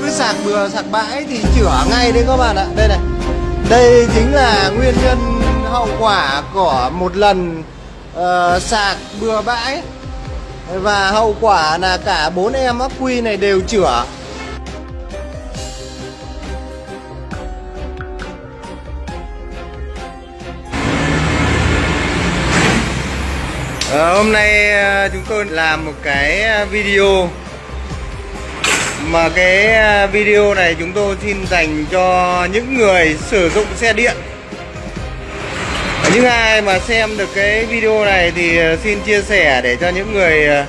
cứ sạc bừa sạc bãi thì chữa ngay đấy các bạn ạ. Đây này. Đây chính là nguyên nhân hậu quả của một lần uh, sạc bừa bãi. Và hậu quả là cả bốn em ắc quy này đều chữa À, ờ, hôm nay ờ, chúng tôi làm một cái video mà cái à, video này chúng tôi xin dành cho những người sử dụng xe điện. Những ai mà xem được cái video này thì à, xin chia sẻ để cho những người à,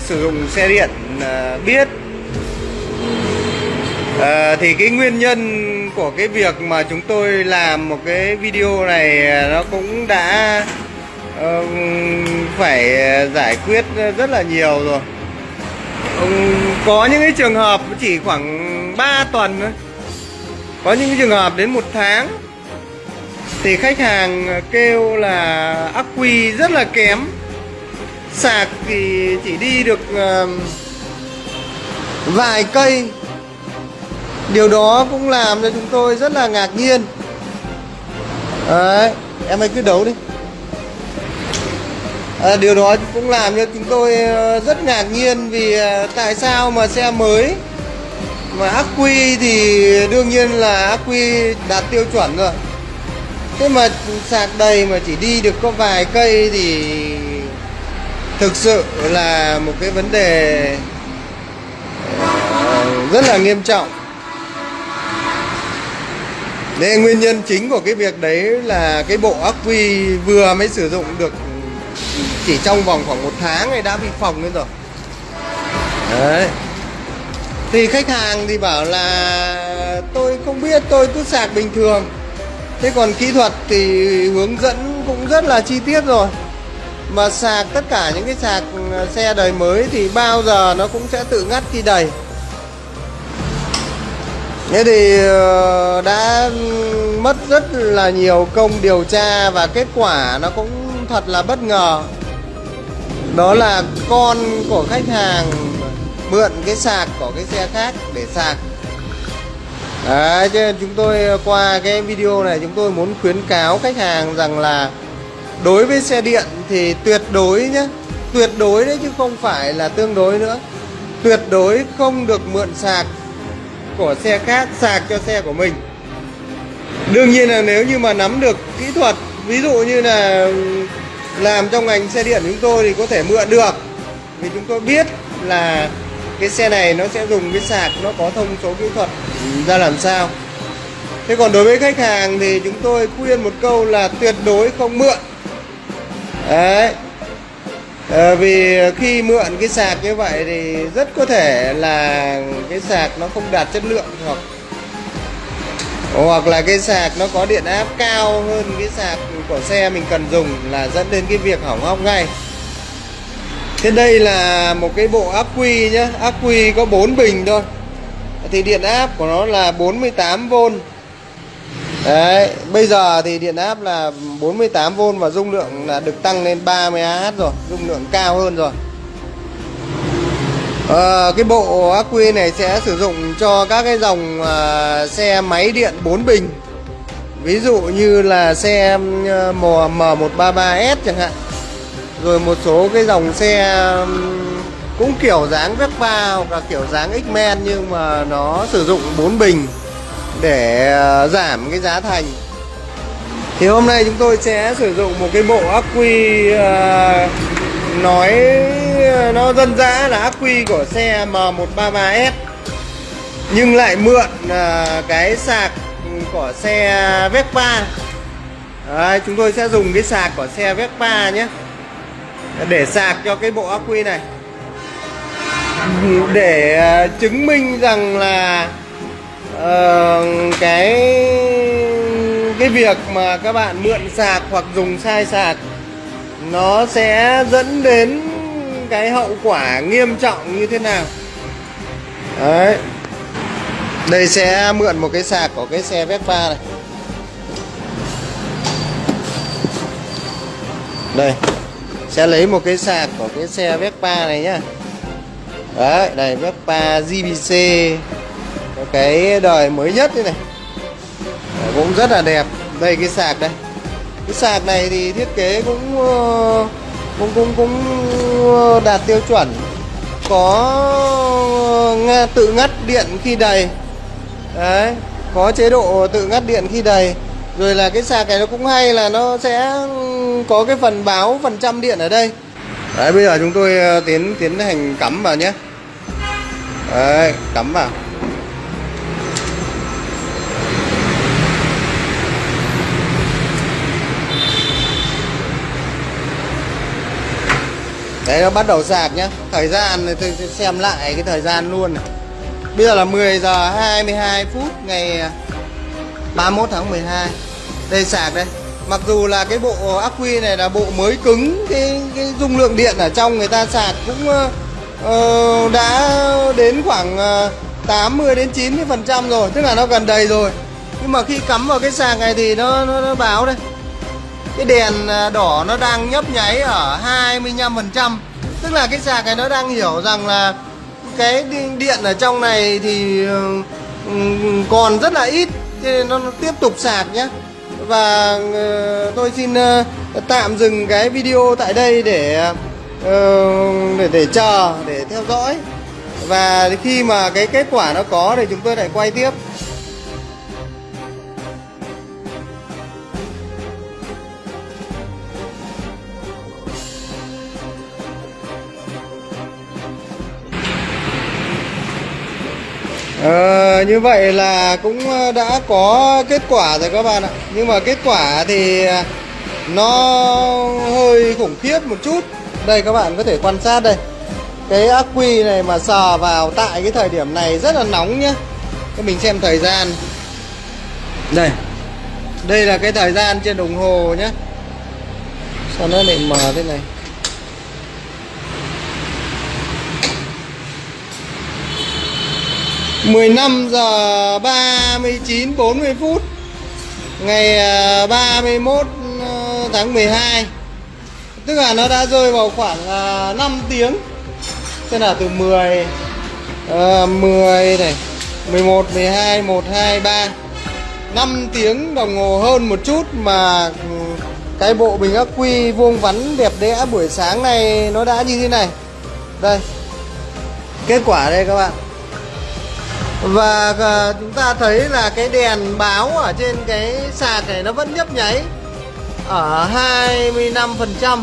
sử dụng xe điện biết. À, thì cái nguyên nhân của cái việc mà chúng tôi làm một cái video này nó cũng đã uh, phải giải quyết rất là nhiều rồi có những cái trường hợp chỉ khoảng 3 tuần thôi. Có những cái trường hợp đến một tháng. Thì khách hàng kêu là ắc quy rất là kém. Sạc thì chỉ đi được vài cây. Điều đó cũng làm cho chúng tôi rất là ngạc nhiên. Đấy, em ơi cứ đấu đi à, điều đó cũng làm cho chúng tôi ờ, rất ngạc nhiên vì ờ, tại sao mà xe mới mà ắc quy thì đương nhiên là ắc quy đạt tiêu chuẩn rồi. Thế mà sạc đầy mà chỉ đi được có vài cây thì thực sự là một cái vấn đề rất là nghiêm trọng. Nên nguyên nhân chính của cái việc đấy là cái bộ ắc quy vừa mới sử dụng được chỉ trong vòng khoảng một tháng này đã bị phòng lên rồi. Đấy. Thì khách hàng thì bảo là, tôi không biết, tôi cứ sạc bình thường. Thế còn kỹ thuật thì hướng dẫn cũng rất là chi tiết rồi. Mà sạc tất cả những cái sạc à, xe đời mới thì bao giờ nó cũng sẽ tự ngắt khi đầy. Thế thì ờ, đã mất rất là nhiều công điều tra và kết quả nó cũng thật là bất ngờ. Đó là con của khách hàng mượn cái sạc của cái xe khác để sạc. Đấy, cho nên chúng tôi ờ, qua cái video này chúng tôi muốn khuyến cáo khách hàng rằng là đối với xe điện thì tuyệt đối nhé tuyệt đối đấy chứ không phải là tương đối nữa. Tuyệt đối không được mượn sạc của xe khác sạc cho xe của mình. Đương nhiên là nếu như mà nắm được kỹ thuật ví dụ như là làm trong ngành xe điện chúng tôi thì có thể mượn được. Vì chúng tôi biết là cái xe này nó sẽ dùng cái sạc nó có thông số kỹ thuật ra làm sao. Thế còn đối với khách hàng thì chúng tôi khuyên một câu là tuyệt đối không mượn. Đấy. À, vì khi mượn cái sạc như vậy thì rất có thể là cái sạc nó không đạt chất lượng hoặc hoặc là cái sạc nó có điện áp cao hơn cái sạc của xe mình cần dùng là dẫn đến cái việc hỏng hóc ngay. Thế đây là một cái bộ ắc quy nhá. Ắc quy có 4 bình thôi. Thì điện áp của nó là 48V Đấy, bây giờ thì điện áp là 48V và dung lượng là được tăng lên 30Ah rồi Dung lượng cao hơn rồi à, Cái bộ ắc quy này sẽ sử dụng cho các cái dòng à, xe máy điện 4 bình. Ví dụ như là xe ờ, M133S chẳng hạn. Rồi một số cái dòng xe cũng kiểu dáng Vespa hoặc là kiểu dáng X-Men Nhưng mà nó sử dụng 4 bình để giảm cái giá thành. Thì hôm nay chúng tôi sẽ sử dụng một cái bộ ắc quy à, Nói ờ, nó dân dã là ác quy của xe M133S Nhưng lại mượn uh, cái sạc của xe Vespa. Đấy, chúng tôi sẽ dùng cái sạc của xe Vespa nhé. Để sạc cho cái bộ ác quy này. Để ờ, chứng minh rằng là uh, cái cái việc mà các bạn mượn sạc hoặc dùng sai sạc nó sẽ dẫn đến cái hậu quả nghiêm trọng như thế nào? Đấy. Đây sẽ mượn một cái sạc của cái xe Vespa này. Đây. Sẽ lấy một cái sạc của cái xe Vespa này nhá. Đấy, đây Vespa GBC cái đời mới nhất đây này. Đấy, cũng rất là đẹp. Đây cái sạc đây cái sạc này thì thiết kế cũng ờ, cũng cũng cũng ờ, đạt tiêu chuẩn. Có ờ, nghe tự ngắt điện khi đầy. Đấy, có chế độ tự ngắt điện khi đầy. Rồi là cái sạc này nó cũng hay là nó sẽ có cái phần báo phần trăm điện ở đây. Đấy, bây giờ chúng tôi tiến tiến hành cắm vào nhé. Đấy, cắm vào. Đấy nó bắt đầu sạc nhá. Thời gian thì tôi xem lại cái thời gian luôn này. Bây giờ là 10 giờ 22 phút ngày à, 31 tháng 12 Đây sạc đây. Mặc dù là cái bộ ắc quy này là bộ mới cứng Cái, cái dung lượng điện ở trong người ta sạc cũng uh, đã đến khoảng ờ, uh, 80 đến 90 phần trăm rồi. Tức là nó gần đầy rồi. Nhưng mà khi cắm vào cái sạc này thì nó, nó, nó báo đây cái đèn à, đỏ nó đang nhấp nháy ở 25% tức là cái sạc này nó đang hiểu rằng là cái điện ở trong này thì ừ, ừ, còn rất là ít cho nên nó tiếp tục sạc nhé và ờ, tôi xin ờ, tạm dừng cái video tại đây để ờ, để để chờ, để theo dõi. Và khi mà cái kết quả nó có thì chúng tôi lại quay tiếp. Ờ, như vậy là cũng ờ, đã có kết quả rồi các bạn ạ. Nhưng mà kết quả thì ờ, nó hơi khủng khiếp một chút. Đây các bạn có thể quan sát đây. Cái ắc quy này mà sờ vào tại cái thời điểm này rất là nóng nhá. Các mình xem thời gian. Đây. Đây là cái thời gian trên đồng hồ nhá. Sao nó lại mờ thế này? 15 giờ 39 40 phút ngày à, 31 ờ, tháng 12 tức là nó đã rơi vào khoảng à, 5 tiếng. Tức là từ 10 uh, 10 này 11 12 1 2 3 5 tiếng đồng hồ hơn một chút mà ừ, cái bộ bình ắc quy vuông vắn đẹp đẽ buổi sáng này nó đã như thế này. Đây. Kết quả đây các bạn và ờ, chúng ta thấy là cái đèn báo ở trên cái sạc này nó vẫn nhấp nháy ở 25%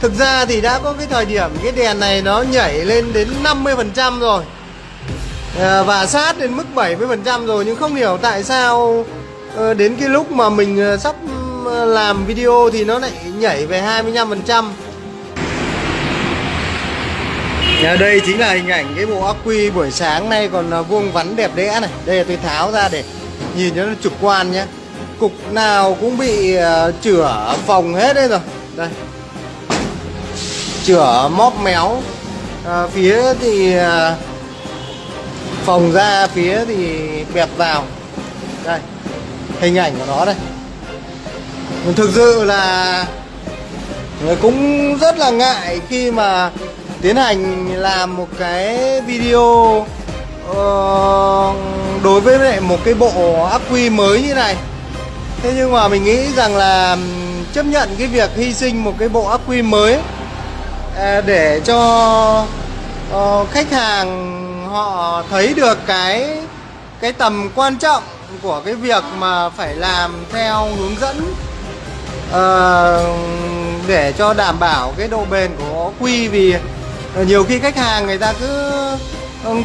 Thực ra thì đã có cái thời điểm cái đèn này nó nhảy lên đến 50% rồi. Ờ, và sát đến mức 70% rồi, nhưng không hiểu tại sao ờ, đến cái lúc mà mình sắp làm video thì nó lại nhảy về 25% Nhà đây chính là hình ảnh cái bộ ắc quy buổi sáng nay còn à, vuông vắn đẹp đẽ này. Đây là tôi tháo ra để nhìn cho nó trực quan nhé. Cục nào cũng bị à, chửa phòng hết đây rồi. Đây. Chửa móp méo. À, Phía thì à, phòng ra phía thì bẹp vào. Đây. Hình ảnh của nó đây. Thực sự là cũng rất là ngại khi mà tiến hành làm một cái video uh, đối với lại một cái bộ ắc quy mới như này. Thế nhưng mà mình nghĩ rằng là chấp nhận cái việc hy sinh một cái bộ ắc quy mới uh, để cho uh, khách hàng họ thấy được cái cái tầm quan trọng của cái việc mà phải làm theo hướng dẫn uh, để cho đảm bảo cái độ bền của quy. Vì Ờ, nhiều khi khách hàng người ta cứ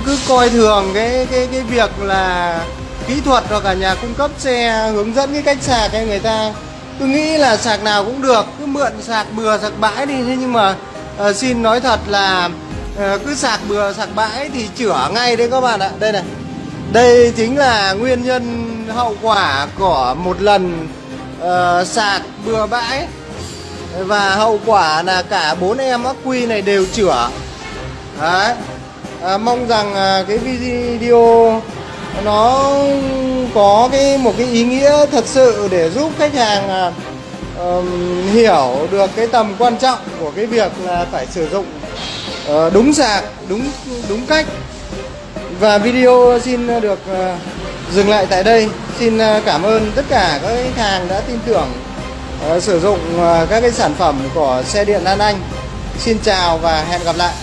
cứ coi thường cái cái cái việc là kỹ thuật hoặc là nhà cung cấp xe hướng dẫn cái cách sạc hay người ta cứ nghĩ là sạc nào cũng được cứ mượn sạc bừa sạc bãi đi. Thế nhưng mà uh, xin nói thật là uh, cứ sạc bừa sạc bãi thì chữa ngay đấy các bạn ạ. Đây này đây chính là nguyên nhân hậu quả của một lần uh, sạc bừa bãi và hậu quả là cả bốn em ắc quy này đều chữa. Đấy. À, mong rằng à, cái video nó có cái một cái ý nghĩa thật sự để giúp khách hàng à, um, hiểu được cái tầm quan trọng của cái việc là phải sử dụng uh, đúng sạc đúng đúng cách. Và video xin được uh, dừng lại tại đây. Xin ờ, cảm ơn tất cả các khách hàng đã tin tưởng. Ờ, sử dụng ờ, các cái sản phẩm của xe điện Lan Anh. Xin chào và hẹn gặp lại.